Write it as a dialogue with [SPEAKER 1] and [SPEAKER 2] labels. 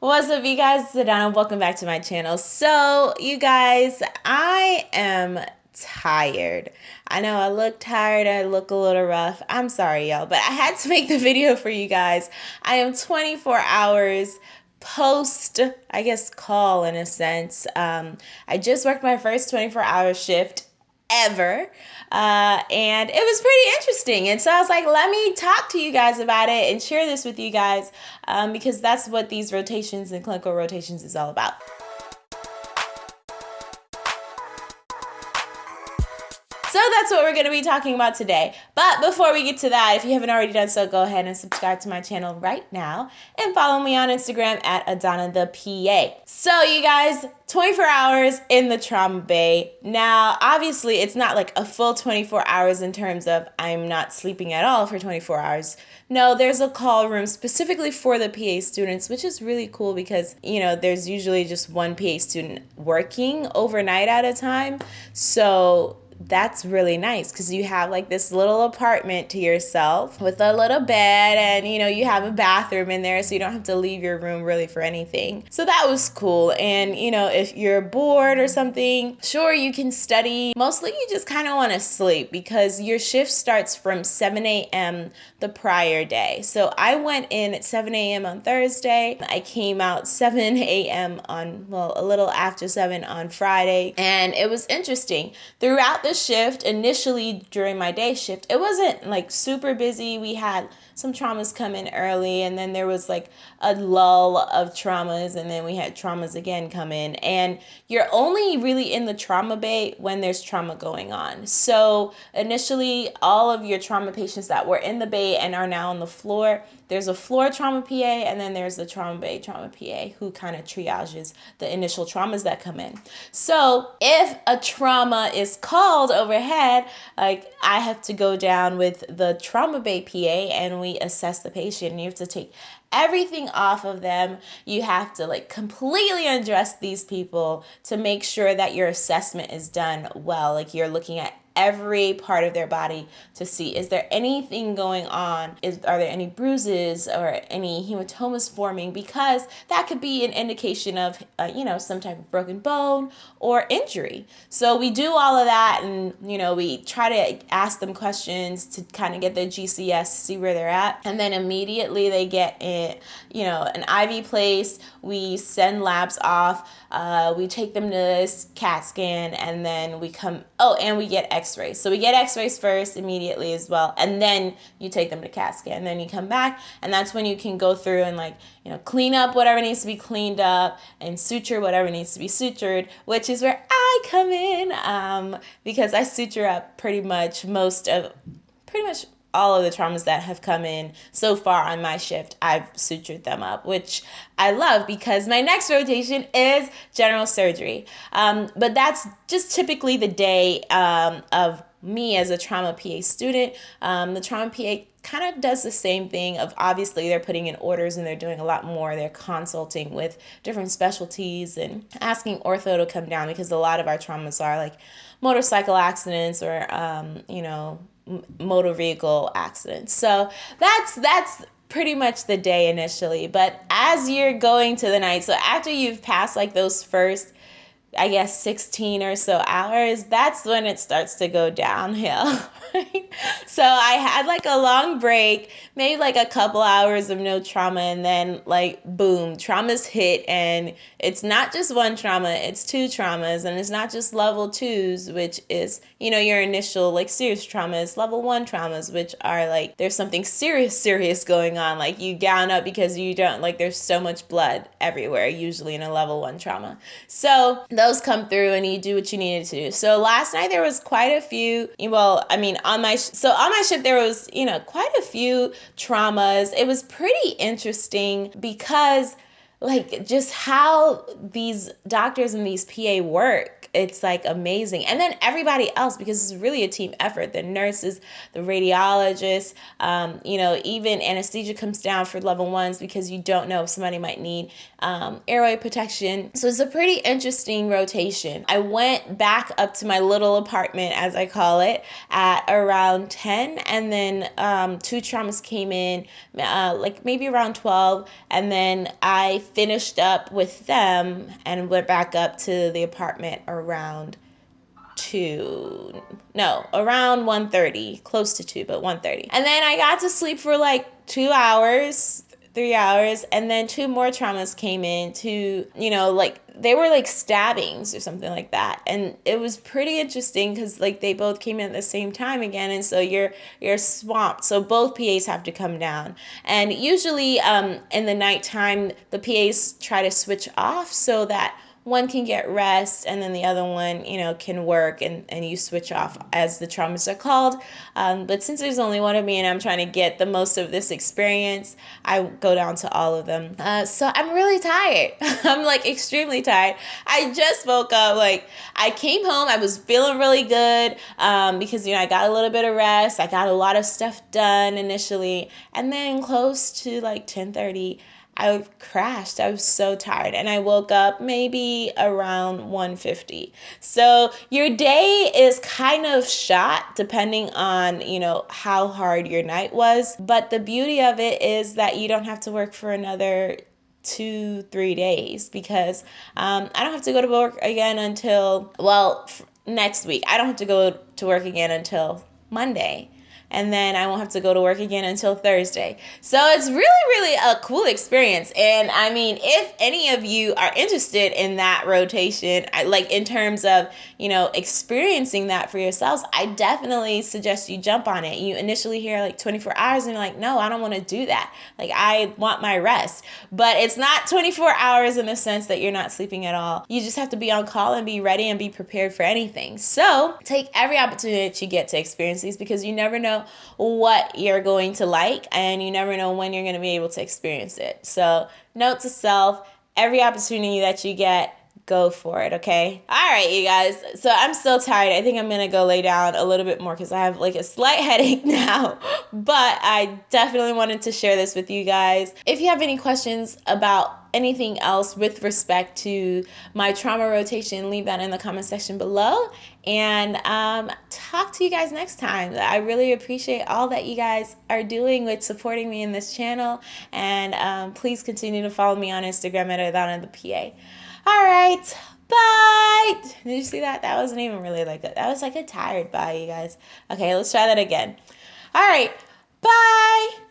[SPEAKER 1] What's up, you guys? It's Adana. Welcome back to my channel. So, you guys, I am tired. I know I look tired. I look a little rough. I'm sorry, y'all, but I had to make the video for you guys. I am 24 hours post, I guess, call in a sense. Um, I just worked my first 24 hour shift ever. Uh, and it was pretty interesting. And so I was like, let me talk to you guys about it and share this with you guys um, because that's what these rotations and clinical rotations is all about. So that's what we're going to be talking about today. But before we get to that, if you haven't already done so, go ahead and subscribe to my channel right now and follow me on Instagram at Adana the PA. So you guys, 24 hours in the trauma bay. Now, obviously, it's not like a full 24 hours in terms of I'm not sleeping at all for 24 hours. No, there's a call room specifically for the PA students, which is really cool because, you know, there's usually just one PA student working overnight at a time. So that's really nice because you have like this little apartment to yourself with a little bed and you know you have a bathroom in there so you don't have to leave your room really for anything. So that was cool. And you know if you're bored or something sure you can study. Mostly you just kind of want to sleep because your shift starts from 7 a.m the prior day. So i went in at 7 a.m on thursday. I came out 7 a.m on well a little after 7 on friday. And it was interesting. Throughout the shift initially during my day shift, it wasn't like super busy. We had some traumas come in early, and then there was like a lull of traumas, and then we had traumas again come in. And you're only really in the trauma bay when there's trauma going on. So initially, all of your trauma patients that were in the bay and are now on the floor, there's a floor trauma PA, and then there's the trauma bay trauma PA who kind of triages the initial traumas that come in. So if a trauma is called overhead, like I have to go down with the trauma bay PA and we assess the patient. You have to take everything off of them. You have to like completely undress these people to make sure that your assessment is done well. Like you're looking at every part of their body to see. Is there anything going on? Is are there any bruises or any hematomas forming? Because that could be an indication of uh, you know some type of broken bone or injury. So we do all of that and you know we try to ask them questions to kind of get their gcs see where they're at. And then immediately they get it you know an iv placed we send labs off uh, we take them to this cat scan and then we come oh and we get x x-rays. So we get x-rays first immediately as well, and then you take them to CAT scan. And then you come back, and that's when you can go through and like, you know, clean up whatever needs to be cleaned up and suture whatever needs to be sutured, which is where I come in um, because I suture up pretty much most of, pretty much all of the traumas that have come in so far on my shift, I've sutured them up, which I love because my next rotation is general surgery. Um, but that's just typically the day um, of me as a trauma PA student. Um, the trauma PA kind of does the same thing of obviously they're putting in orders and they're doing a lot more. They're consulting with different specialties and asking ortho to come down because a lot of our traumas are like motorcycle accidents or, um, you know, motor vehicle accidents. So that's that's pretty much the day initially. But as you're going to the night, so after you've passed like those first I guess 16 or so hours, that's when it starts to go downhill. Right? So I had like a long break, maybe like a couple hours of no trauma, and then like boom, traumas hit, and it's not just one trauma, it's two traumas, and it's not just level twos, which is, you know, your initial like serious traumas, level one traumas, which are like there's something serious, serious going on. Like you gown up because you don't like there's so much blood everywhere, usually in a level one trauma. So those come through and you do what you needed to do. So last night there was quite a few, well, I mean, on my, so on my ship there was, you know, quite a few traumas. It was pretty interesting because like just how these doctors and these PA work it's like amazing. And then everybody else, because it's really a team effort the nurses, the radiologists, um, you know, even anesthesia comes down for level ones because you don't know if somebody might need um, airway protection. So it's a pretty interesting rotation. I went back up to my little apartment, as I call it, at around 10, and then um, two traumas came in, uh, like maybe around 12, and then I finished up with them and went back up to the apartment around 2 no around 1.30 close to 2 but 1.30 and then i got to sleep for like two hours three hours and then two more traumas came in to you know like they were like stabbings or something like that. And it was pretty interesting because like they both came in at the same time again and so you're you're swamped. So both pas have to come down. And usually um in the nighttime the pas try to switch off so that one can get rest and then the other one you know can work and, and you switch off as the traumas are called. Um, but since there's only one of me and i'm trying to get the most of this experience i go down to all of them. Uh, so i'm really tired. I'm like extremely tired. I just woke up like i came home i was feeling really good um, because you know i got a little bit of rest. I got a lot of stuff done initially. And then close to like 10 30 I crashed. I was so tired and I woke up maybe around 1:50. So your day is kind of shot depending on, you know, how hard your night was, but the beauty of it is that you don't have to work for another two, three days because um, I don't have to go to work again until, well, next week. I don't have to go to work again until Monday and then I won't have to go to work again until Thursday. So it's really, really a cool experience. And I mean, if any of you are interested in that rotation, like in terms of, you know, experiencing that for yourselves, I definitely suggest you jump on it. You initially hear like 24 hours and you're like, no, I don't want to do that. Like, I want my rest. But it's not 24 hours in the sense that you're not sleeping at all. You just have to be on call and be ready and be prepared for anything. So take every opportunity that you get to experience these because you never what you're going to like and you never know when you're going to be able to experience it. So, note to self every opportunity that you get, go for it, okay? All right, you guys. So I'm still tired. I think I'm gonna go lay down a little bit more because I have like a slight headache now. But I definitely wanted to share this with you guys. If you have any questions about anything else with respect to my trauma rotation, leave that in the comment section below. And um, talk to you guys next time. I really appreciate all that you guys are doing with supporting me in this channel. And um, please continue to follow me on Instagram at Adana the PA. All right. Bye. Did you see that? That wasn't even really like a, that was like a tired bye, you guys. Okay, let's try that again. All right. Bye.